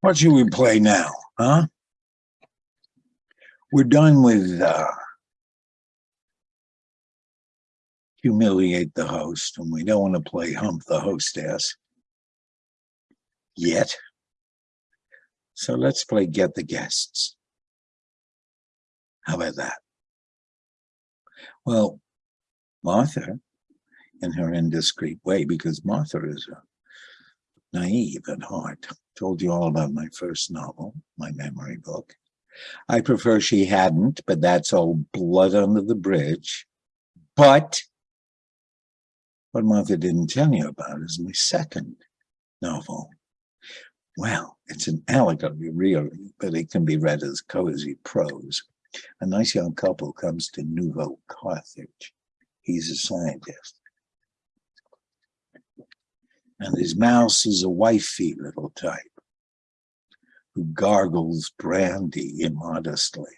What should we play now, huh? We're done with uh, humiliate the host, and we don't want to play hump the hostess yet. So let's play get the guests. How about that? Well, Martha, in her indiscreet way, because Martha is a naive at heart, told you all about my first novel, my memory book. I prefer she hadn't, but that's all blood under the bridge. But what Martha didn't tell you about is my second novel. Well, it's an allegory, really, but it can be read as cozy prose. A nice young couple comes to Nouveau Carthage. He's a scientist. And his mouse is a wifey little type who gargles brandy immodestly.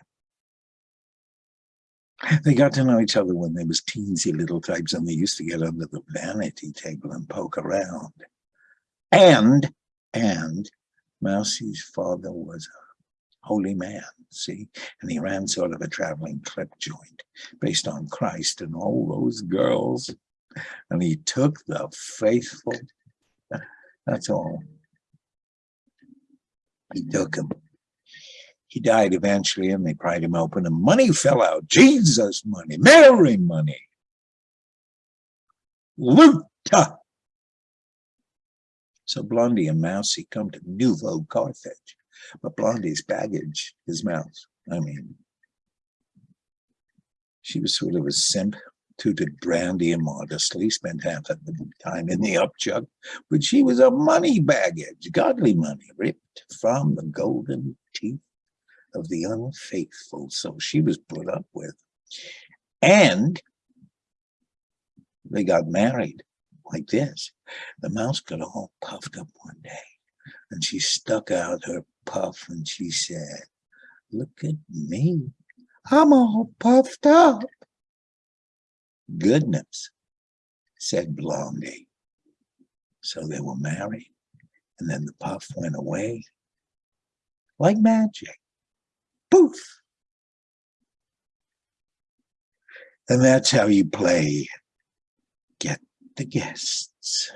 They got to know each other when they was teensy little types and they used to get under the vanity table and poke around. And, and Mousie's father was a holy man, see? And he ran sort of a traveling clip joint based on Christ and all those girls. And he took the faithful, that's all. He took him. He died eventually and they pried him open and money fell out. Jesus money, Mary money. Luta. So Blondie and Mousie come to Nouveau Carthage. But Blondie's baggage, his Mouse. I mean, she was sort of a simp, tooted brandy immodestly, spent half of the time in the upchuck, but she was a money baggage, godly money, ripped from the golden teeth of the unfaithful. So she was put up with. And they got married like this. The mouse got all puffed up one day and she stuck out her puff and she said, look at me. I'm all puffed up. Goodness, said Blondie. So they were married and then the puff went away like magic. Poof. And that's how you play Get the Guests.